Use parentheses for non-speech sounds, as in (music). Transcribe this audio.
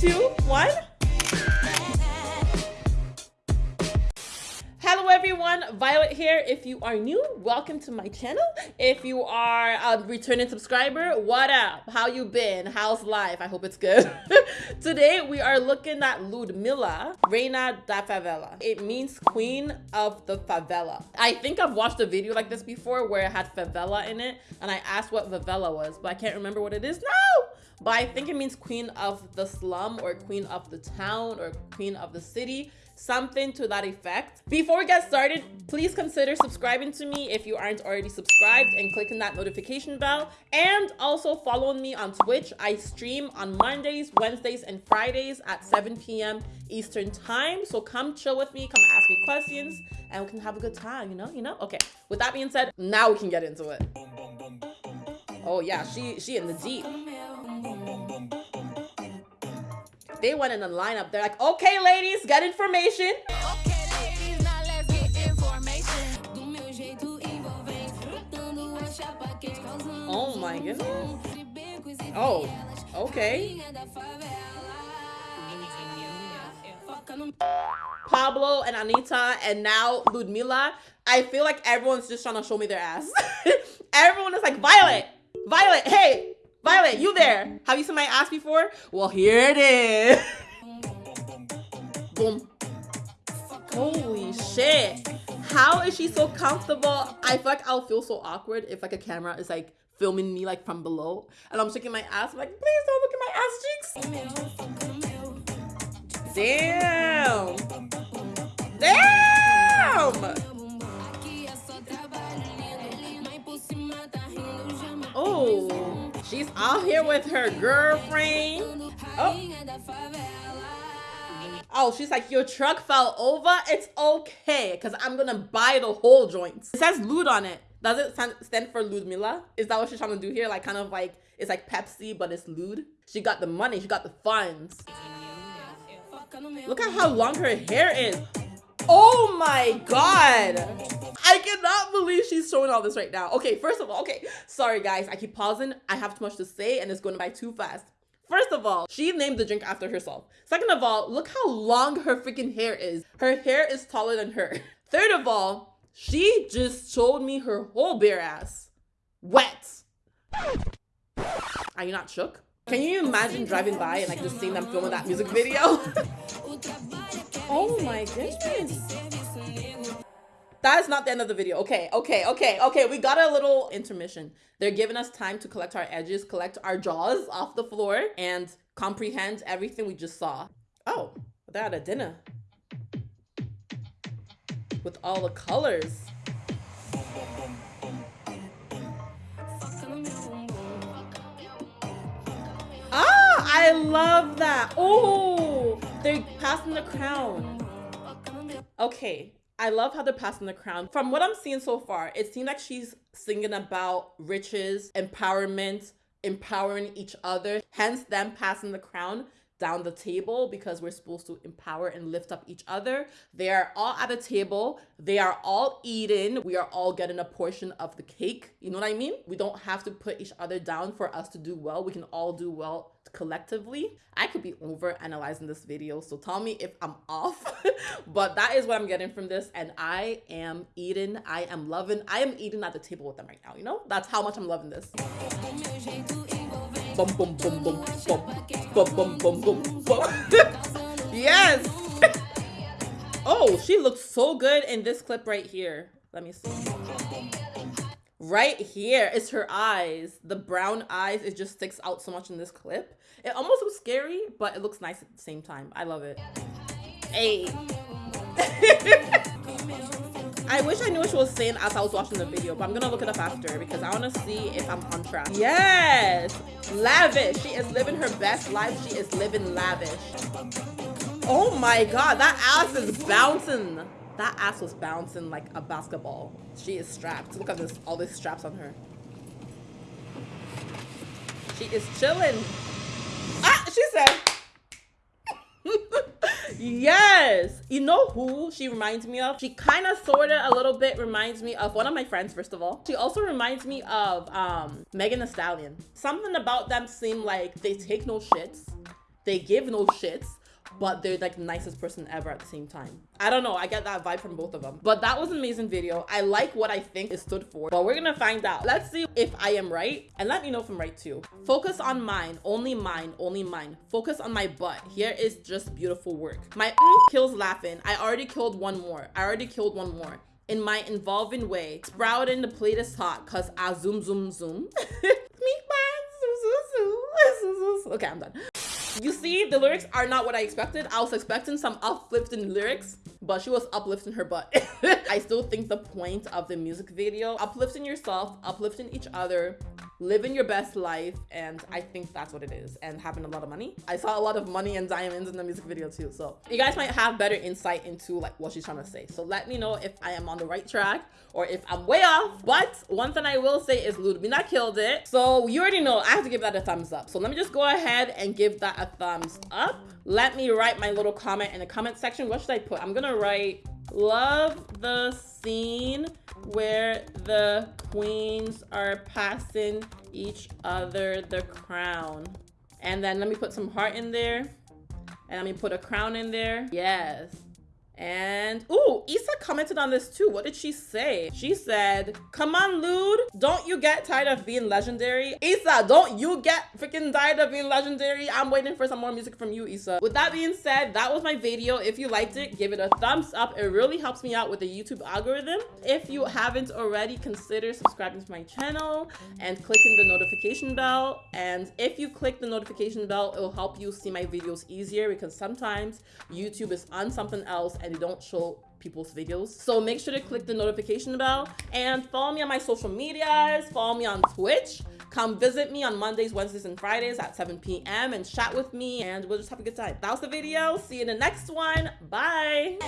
two, one. Hello everyone, Violet here. If you are new, welcome to my channel. If you are a returning subscriber, what up? How you been? How's life? I hope it's good. (laughs) Today we are looking at Ludmilla, Reina da Favela. It means queen of the favela. I think I've watched a video like this before where it had favela in it and I asked what favela was, but I can't remember what it is now but I think it means queen of the slum or queen of the town or queen of the city something to that effect. Before we get started, please consider subscribing to me if you aren't already subscribed and clicking that notification bell. And also following me on Twitch. I stream on Mondays, Wednesdays, and Fridays at 7 p.m. Eastern time. So come chill with me, come ask me questions, and we can have a good time, you know, you know? Okay, with that being said, now we can get into it. Oh yeah, she she in the deep. They went in a lineup. They're like, okay, ladies, get information. Oh my goodness. Oh, okay. Pabllo and Anitta and now Ludmilla. I feel like everyone's just trying to show me their ass. (laughs) Everyone is like, Violet, Violet, hey, Violet, you there? Have you seen my ass before? Well, here it is. Boom. Holy shit. How is she so comfortable? I feel like I'll feel so awkward if like a camera is like filming me like from below and I'm shaking my ass. I'm like, please don't look at my ass cheeks. Damn. Damn. Out here with her girlfriend. Oh. Oh, she's like, your truck fell over? It's okay, because I'm going to buy the whole joint. It says Lud on it. Does it stand for Ludmilla? Is that what she's trying to do here? Like, kind of like, it's like Pepsi, but it's Lud. She got the money. She got the funds. Look at how long her hair is. Oh my god. I cannot believe she's showing all this right now. Okay, first of all, okay, sorry guys, I keep pausing. I have too much to say and it's going by too fast. First of all, she named the drink after herself. Second of all, look how long her freaking hair is. Her hair is taller than her. (laughs) Third of all, she just showed me her whole bare ass. Wet. Are you not shook? Can you imagine driving by and like just seeing them filming that music video? (laughs) oh my goodness that is not the end of the video. Okay, okay, okay, okay. We got a little intermission. They're giving us time to collect our edges, collect our jaws off the floor, and comprehend everything we just saw. Oh, they're at a dinner. With all the colors. Ah, I love that. Oh, they're passing the crown. Okay, I love how they're passing the crown. From what I'm seeing so far, it seems like she's singing about riches, empowerment, empowering each other, hence them passing the crown down the table because we're supposed to empower and lift up each other. They are all at a table. They are all eating. We are all getting a portion of the cake. You know what I mean? We don't have to put each other down for us to do well. We can all do well collectively. I could be over analyzing this video, so tell me if I'm off. (laughs) but that is what I'm getting from this. And I am eating, I am loving, I am eating at the table with them right now, you know? That's how much I'm loving this. Yes. oh, she looks so good in this clip right here. Let me see. Right here is her eyes. The brown eyes, it just sticks out so much in this clip. It almost looks scary, but it looks nice at the same time. I love it. Hey. (laughs) I wish I knew what she was saying as I was watching the video, but I'm gonna look it up after because I wanna see if I'm on track. Yes! Lavish! She is living her best life. She is living lavish. Oh my god, that ass is bouncing. That ass was bouncing like a basketball. She is strapped. Look at this, all these straps on her. She is chilling. Ah, she said. (laughs) yes you know who she reminds me of she kind of sort of a little bit reminds me of one of my friends first of all she also reminds me of um megan thee stallion something about them seem like they take no shits they give no shits but they're like the nicest person ever at the same time. I don't know. I get that vibe from both of them. But that was an amazing video. I like what I think it stood for, but we're gonna find out. Let's see if I am right and let me know if I'm right too. Focus on mine, only mine, only mine. Focus on my butt. Here is just beautiful work. My kills laughing. I already killed one more. I already killed one more in my involving way. Sprouting the plate is hot cause I zoom zoom zoom. okay, I'm done. You see, the lyrics are not what I expected. I was expecting some uplifting lyrics, but she was uplifting her butt. (laughs) I still think the point of the music video, uplifting yourself, uplifting each other, living your best life and i think that's what it is and having a lot of money. I saw a lot of money and diamonds in the music video too so you guys might have better insight into like what she's trying to say. So let me know if i am on the right track or if i'm way off but one thing i will say is ludmilla killed it. So you already know i have to give that a thumbs up. So let me just go ahead and give that a thumbs up. Let me write my little comment in the comment section. What should i put? I'm gonna write love the scene where the queens are passing each other the crown. And then let me put some heart in there. And let me put a crown in there. Yes. And, ooh, Issa commented on this too. What did she say? She said, come on, Lude. Don't you get tired of being legendary? Issa, don't you get freaking tired of being legendary? I'm waiting for some more music from you, Issa. With that being said, that was my video. If you liked it, give it a thumbs up. It really helps me out with the YouTube algorithm. If you haven't already, consider subscribing to my channel and clicking the notification bell. And if you click the notification bell, it will help you see my videos easier because sometimes YouTube is on something else and they don't show people's videos. So make sure to click the notification bell and follow me on my social medias, follow me on Twitch. Come visit me on Mondays, Wednesdays, and Fridays at 7 p.m. and chat with me and we'll just have a good time. That was the video. See you in the next one. Bye.